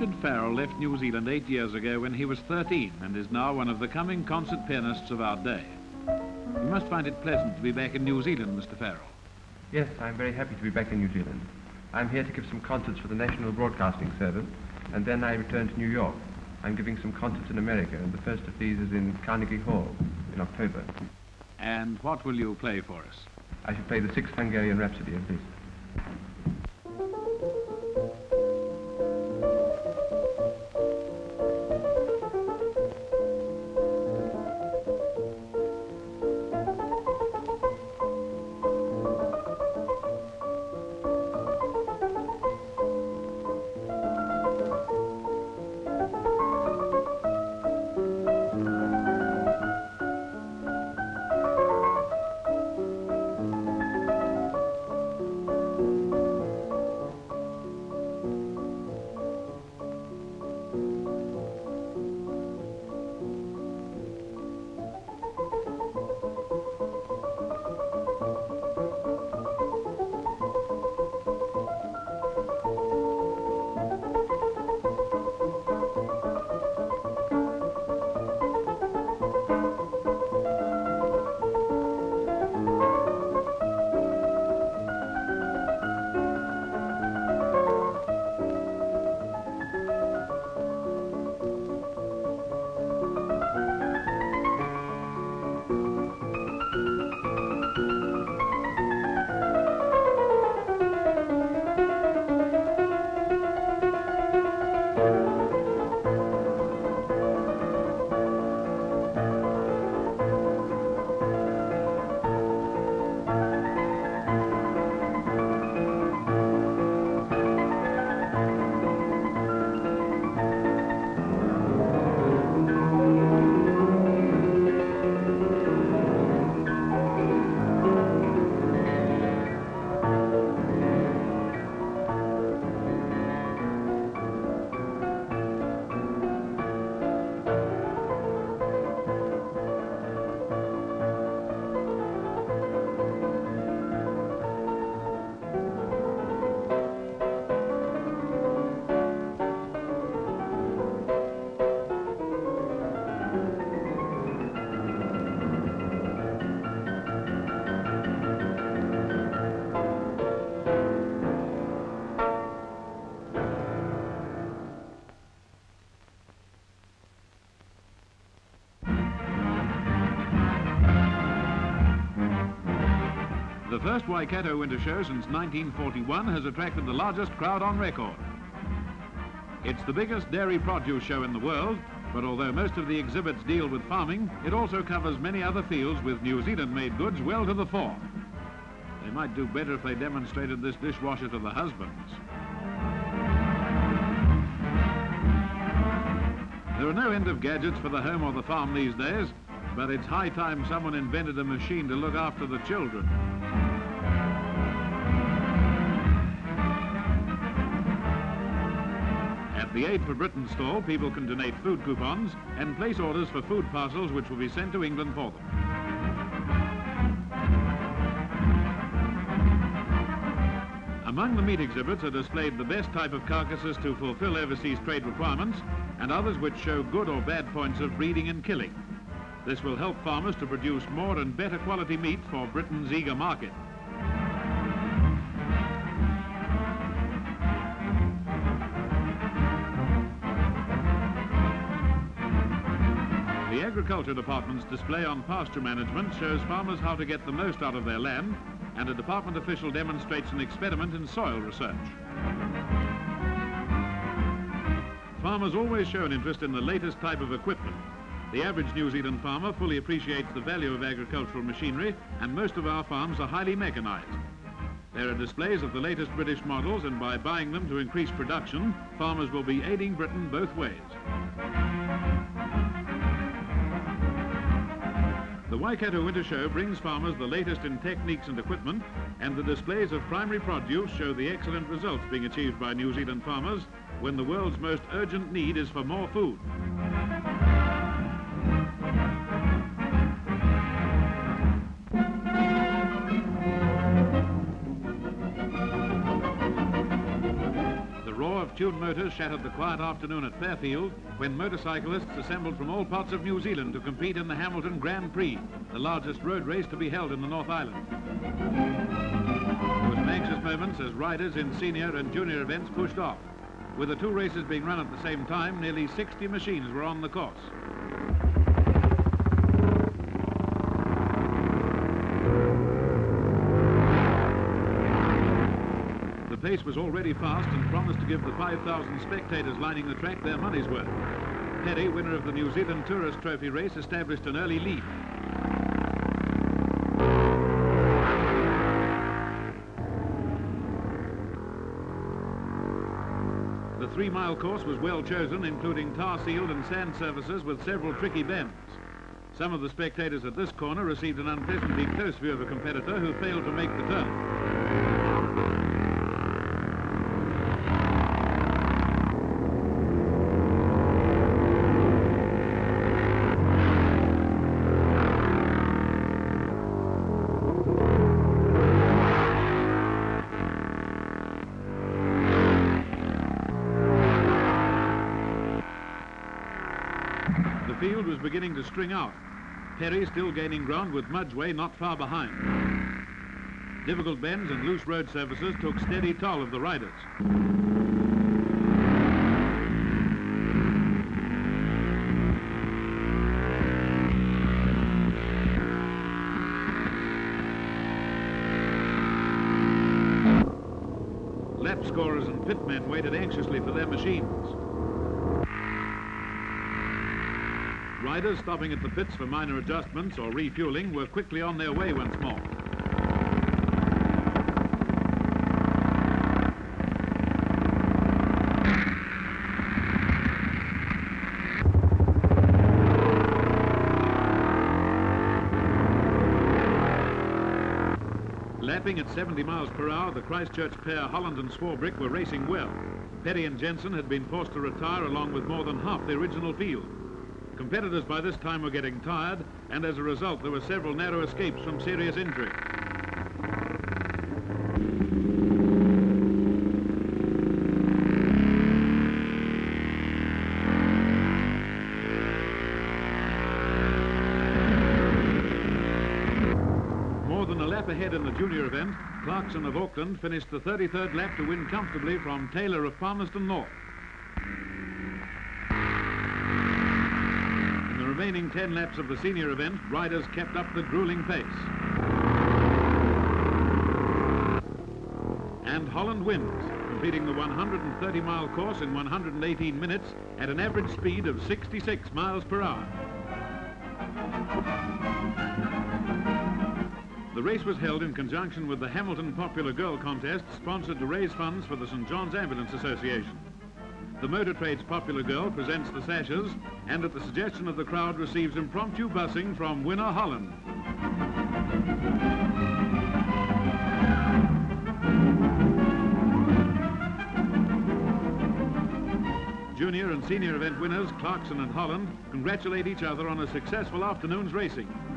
Richard Farrell left New Zealand eight years ago when he was 13 and is now one of the coming concert pianists of our day. You must find it pleasant to be back in New Zealand, Mr. Farrell. Yes, I'm very happy to be back in New Zealand. I'm here to give some concerts for the National Broadcasting Service, and then I return to New York. I'm giving some concerts in America, and the first of these is in Carnegie Hall in October. And what will you play for us? I shall play the Sixth Hungarian Rhapsody of Liszt. The first Waikato Winter Show since 1941 has attracted the largest crowd on record. It's the biggest dairy produce show in the world, but although most of the exhibits deal with farming, it also covers many other fields with New Zealand-made goods well to the fore. They might do better if they demonstrated this dishwasher to the husbands. There are no end of gadgets for the home or the farm these days, but it's high time someone invented a machine to look after the children. The Aid for Britain stall, people can donate food coupons and place orders for food parcels which will be sent to England for them. Among the meat exhibits are displayed the best type of carcasses to fulfill overseas trade requirements and others which show good or bad points of breeding and killing. This will help farmers to produce more and better quality meat for Britain's eager market. Agriculture Department's display on pasture management shows farmers how to get the most out of their land, and a department official demonstrates an experiment in soil research. Farmers always show an interest in the latest type of equipment. The average New Zealand farmer fully appreciates the value of agricultural machinery, and most of our farms are highly mechanized. There are displays of the latest British models, and by buying them to increase production, farmers will be aiding Britain both ways. Waikato Winter Show brings farmers the latest in techniques and equipment, and the displays of primary produce show the excellent results being achieved by New Zealand farmers when the world's most urgent need is for more food. Fortune Motors shattered the quiet afternoon at Fairfield when motorcyclists assembled from all parts of New Zealand to compete in the Hamilton Grand Prix, the largest road race to be held in the North Island. There were some anxious moments as riders in senior and junior events pushed off. With the two races being run at the same time, nearly 60 machines were on the course. Pace was already fast and promised to give the 5,000 spectators lining the track their money's worth. Perry, winner of the New Zealand Tourist Trophy race, established an early lead. The three-mile course was well chosen, including tar-sealed and sand surfaces with several tricky bends. Some of the spectators at this corner received an unpleasantly close view of a competitor who failed to make the turn. Was beginning to string out. Perry still gaining ground with Mudgeway not far behind. Difficult bends and loose road surfaces took steady toll of the riders. Lap scorers and pitmen waited anxiously for their machines. Riders stopping at the pits for minor adjustments or refueling were quickly on their way once more. Lapping at 70 miles per hour, the Christchurch pair Holland and Swarbrick were racing well. Petty and Jensen had been forced to retire along with more than half the original field. Competitors by this time were getting tired, and as a result, there were several narrow escapes from serious injury. More than a lap ahead in the junior event, Clarkson of Auckland finished the 33rd lap to win comfortably from Taylor of Palmerston North. In the remaining 10 laps of the senior event, riders kept up the grueling pace. And Holland wins, completing the 130-mile course in 118 minutes at an average speed of 66 miles per hour. The race was held in conjunction with the Hamilton Popular Girl Contest, sponsored to raise funds for the St. John's Ambulance Association. The Motor Trades Popular Girl presents the sashes and at the suggestion of the crowd receives impromptu busing from winner Holland. Junior and senior event winners, Clarkson and Holland, congratulate each other on a successful afternoon's racing.